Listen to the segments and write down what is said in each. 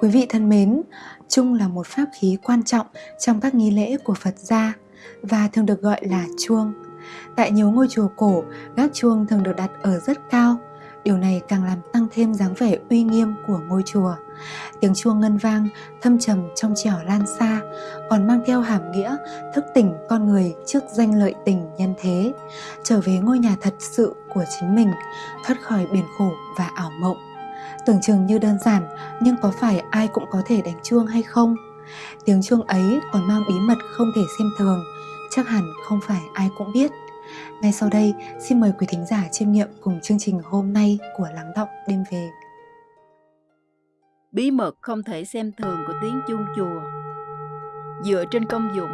Quý vị thân mến, chuông là một pháp khí quan trọng trong các nghi lễ của Phật gia và thường được gọi là chuông. Tại nhiều ngôi chùa cổ, gác chuông thường được đặt ở rất cao. Điều này càng làm tăng thêm dáng vẻ uy nghiêm của ngôi chùa. Tiếng chuông ngân vang, thâm trầm trong trẻo lan xa, còn mang theo hàm nghĩa thức tỉnh con người trước danh lợi tình nhân thế, trở về ngôi nhà thật sự của chính mình, thoát khỏi biển khổ và ảo mộng. Tưởng chừng như đơn giản, nhưng có phải ai cũng có thể đánh chuông hay không? Tiếng chuông ấy còn mang bí mật không thể xem thường, chắc hẳn không phải ai cũng biết. Ngay sau đây, xin mời quý thính giả chiêm nghiệm cùng chương trình hôm nay của Lắng Động Đêm Về. Bí mật không thể xem thường của tiếng chuông chùa Dựa trên công dụng,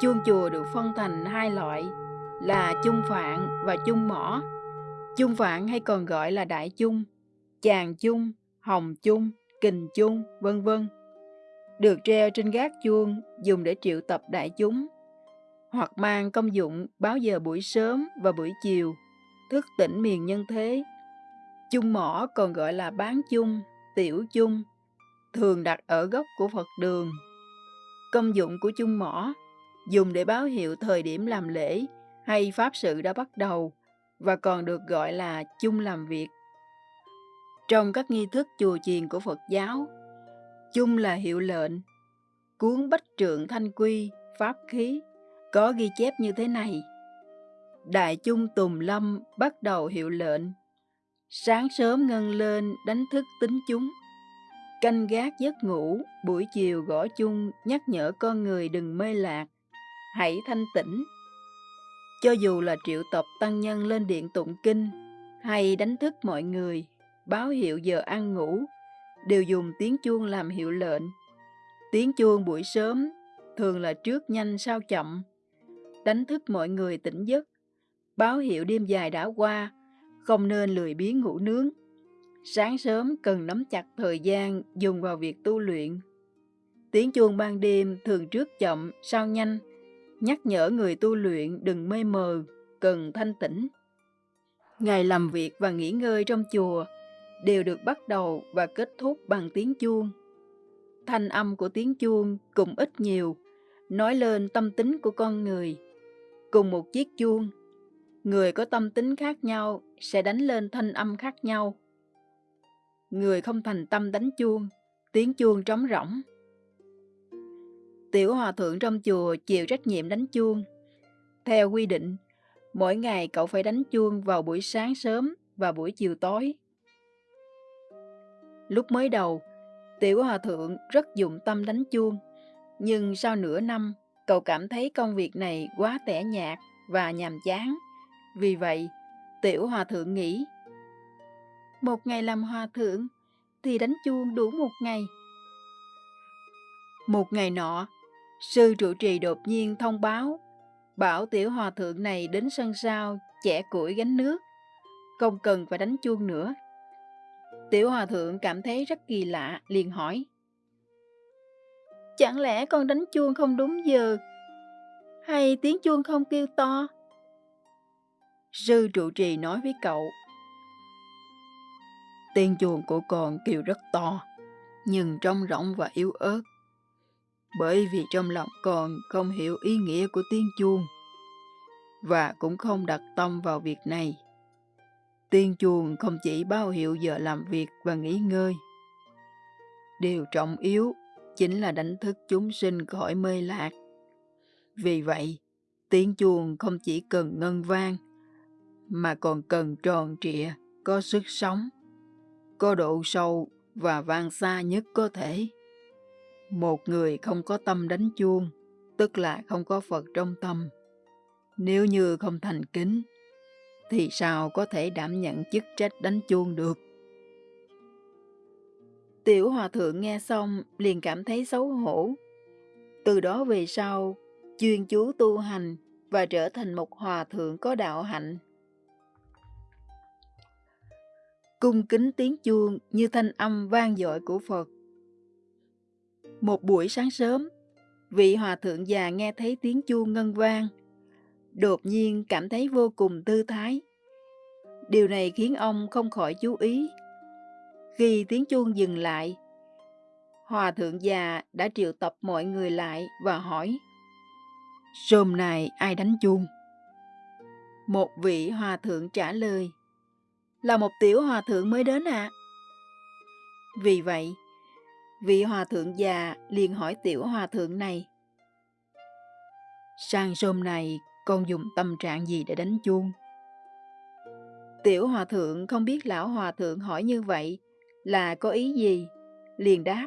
chuông chùa được phân thành hai loại là chung phạn và chung mỏ. Chung phạn hay còn gọi là đại chung, chàng chung, hồng chung, kình chung, vân vân. Được treo trên gác chuông dùng để triệu tập đại chúng hoặc mang công dụng báo giờ buổi sớm và buổi chiều, thức tỉnh miền nhân thế. Chung mỏ còn gọi là bán chung, tiểu chung, thường đặt ở gốc của Phật đường. Công dụng của chung mỏ dùng để báo hiệu thời điểm làm lễ hay pháp sự đã bắt đầu và còn được gọi là chung làm việc. Trong các nghi thức chùa chiền của Phật giáo, chung là hiệu lệnh, cuốn bách trượng thanh quy, pháp khí, có ghi chép như thế này. Đại chung Tùng Lâm bắt đầu hiệu lệnh. Sáng sớm ngân lên đánh thức tính chúng. Canh gác giấc ngủ, buổi chiều gõ chung nhắc nhở con người đừng mê lạc. Hãy thanh tĩnh. Cho dù là triệu tập tăng nhân lên điện tụng kinh hay đánh thức mọi người, báo hiệu giờ ăn ngủ, đều dùng tiếng chuông làm hiệu lệnh. Tiếng chuông buổi sớm thường là trước nhanh sau chậm, đánh thức mọi người tỉnh giấc, báo hiệu đêm dài đã qua, không nên lười biếng ngủ nướng. Sáng sớm cần nắm chặt thời gian dùng vào việc tu luyện. Tiếng chuông ban đêm thường trước chậm, sau nhanh, nhắc nhở người tu luyện đừng mê mờ, cần thanh tĩnh. Ngày làm việc và nghỉ ngơi trong chùa đều được bắt đầu và kết thúc bằng tiếng chuông. Thanh âm của tiếng chuông cùng ít nhiều, nói lên tâm tính của con người. Cùng một chiếc chuông, người có tâm tính khác nhau sẽ đánh lên thanh âm khác nhau. Người không thành tâm đánh chuông, tiếng chuông trống rỗng. Tiểu hòa thượng trong chùa chịu trách nhiệm đánh chuông. Theo quy định, mỗi ngày cậu phải đánh chuông vào buổi sáng sớm và buổi chiều tối. Lúc mới đầu, Tiểu Hòa Thượng rất dụng tâm đánh chuông, nhưng sau nửa năm, cậu cảm thấy công việc này quá tẻ nhạt và nhàm chán. Vì vậy, Tiểu Hòa Thượng nghĩ, một ngày làm Hòa Thượng thì đánh chuông đủ một ngày. Một ngày nọ, sư trụ trì đột nhiên thông báo, bảo Tiểu Hòa Thượng này đến sân sau chẻ củi gánh nước, không cần phải đánh chuông nữa. Tiểu Hòa Thượng cảm thấy rất kỳ lạ, liền hỏi. Chẳng lẽ con đánh chuông không đúng giờ? Hay tiếng chuông không kêu to? Sư trụ trì nói với cậu. Tiếng chuông của con kêu rất to, nhưng trong rỗng và yếu ớt. Bởi vì trong lòng con không hiểu ý nghĩa của tiếng chuông và cũng không đặt tâm vào việc này. Tiên chuồng không chỉ báo hiệu giờ làm việc và nghỉ ngơi. Điều trọng yếu chính là đánh thức chúng sinh khỏi mê lạc. Vì vậy, tiếng chuông không chỉ cần ngân vang, mà còn cần tròn trịa, có sức sống, có độ sâu và vang xa nhất có thể. Một người không có tâm đánh chuông, tức là không có Phật trong tâm. Nếu như không thành kính, thì sao có thể đảm nhận chức trách đánh chuông được? Tiểu hòa thượng nghe xong liền cảm thấy xấu hổ. Từ đó về sau, chuyên chú tu hành và trở thành một hòa thượng có đạo hạnh. Cung kính tiếng chuông như thanh âm vang dội của Phật. Một buổi sáng sớm, vị hòa thượng già nghe thấy tiếng chuông ngân vang, đột nhiên cảm thấy vô cùng tư thái. Điều này khiến ông không khỏi chú ý. Khi tiếng chuông dừng lại, Hòa thượng già đã triệu tập mọi người lại và hỏi Rhôm này ai đánh chuông? Một vị hòa thượng trả lời Là một tiểu hòa thượng mới đến ạ. À? Vì vậy, vị hòa thượng già liền hỏi tiểu hòa thượng này Sang rhôm này con dùng tâm trạng gì để đánh chuông? Tiểu hòa thượng không biết lão hòa thượng hỏi như vậy là có ý gì, liền đáp.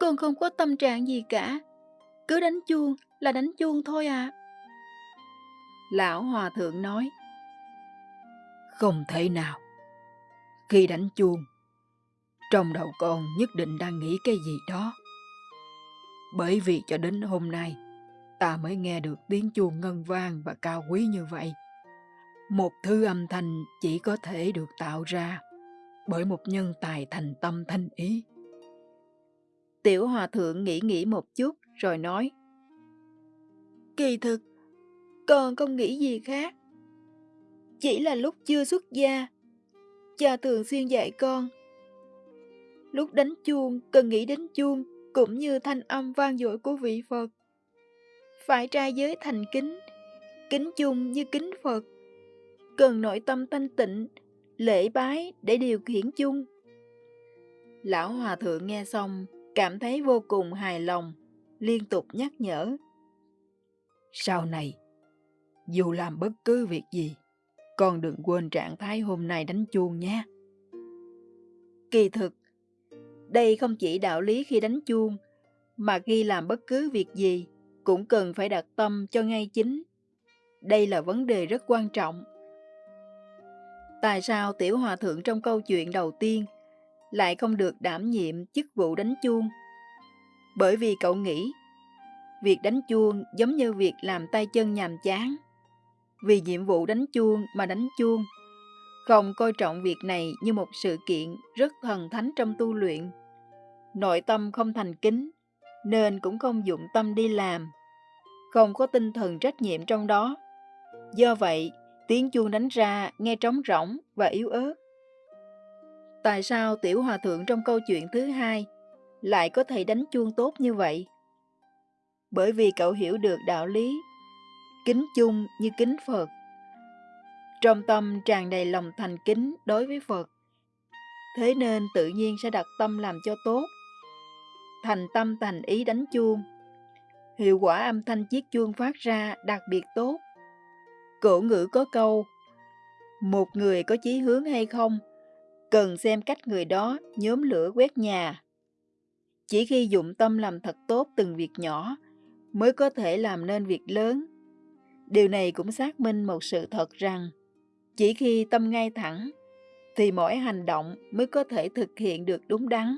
Con không có tâm trạng gì cả, cứ đánh chuông là đánh chuông thôi à. Lão hòa thượng nói. Không thể nào. Khi đánh chuông, trong đầu con nhất định đang nghĩ cái gì đó. Bởi vì cho đến hôm nay, ta mới nghe được tiếng chuông ngân vang và cao quý như vậy. Một thứ âm thanh chỉ có thể được tạo ra bởi một nhân tài thành tâm thanh ý. Tiểu hòa thượng nghĩ nghĩ một chút rồi nói Kỳ thực, con không nghĩ gì khác. Chỉ là lúc chưa xuất gia, cha thường xuyên dạy con. Lúc đánh chuông cần nghĩ đến chuông cũng như thanh âm vang dội của vị Phật. Phải trai giới thành kính, kính chung như kính Phật. Cần nội tâm thanh tịnh, lễ bái để điều khiển chung. Lão Hòa Thượng nghe xong, cảm thấy vô cùng hài lòng, liên tục nhắc nhở. Sau này, dù làm bất cứ việc gì, con đừng quên trạng thái hôm nay đánh chuông nhé. Kỳ thực, đây không chỉ đạo lý khi đánh chuông, mà khi làm bất cứ việc gì cũng cần phải đặt tâm cho ngay chính. Đây là vấn đề rất quan trọng. Tại sao tiểu hòa thượng trong câu chuyện đầu tiên lại không được đảm nhiệm chức vụ đánh chuông? Bởi vì cậu nghĩ việc đánh chuông giống như việc làm tay chân nhàm chán. Vì nhiệm vụ đánh chuông mà đánh chuông, không coi trọng việc này như một sự kiện rất thần thánh trong tu luyện. Nội tâm không thành kính, nên cũng không dụng tâm đi làm, không có tinh thần trách nhiệm trong đó. Do vậy, tiếng chuông đánh ra nghe trống rỗng và yếu ớt. Tại sao tiểu hòa thượng trong câu chuyện thứ hai lại có thể đánh chuông tốt như vậy? Bởi vì cậu hiểu được đạo lý, kính chung như kính Phật. Trong tâm tràn đầy lòng thành kính đối với Phật. Thế nên tự nhiên sẽ đặt tâm làm cho tốt. Thành tâm thành ý đánh chuông. Hiệu quả âm thanh chiếc chuông phát ra đặc biệt tốt. Cổ ngữ có câu, một người có chí hướng hay không, cần xem cách người đó nhóm lửa quét nhà. Chỉ khi dụng tâm làm thật tốt từng việc nhỏ, mới có thể làm nên việc lớn. Điều này cũng xác minh một sự thật rằng, chỉ khi tâm ngay thẳng, thì mỗi hành động mới có thể thực hiện được đúng đắn.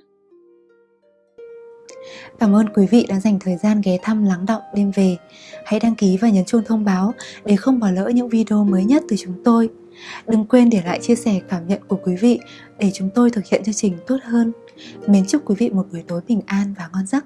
Cảm ơn quý vị đã dành thời gian ghé thăm lắng động đêm về. Hãy đăng ký và nhấn chuông thông báo để không bỏ lỡ những video mới nhất từ chúng tôi. Đừng quên để lại chia sẻ cảm nhận của quý vị để chúng tôi thực hiện chương trình tốt hơn. Mến chúc quý vị một buổi tối bình an và ngon giấc.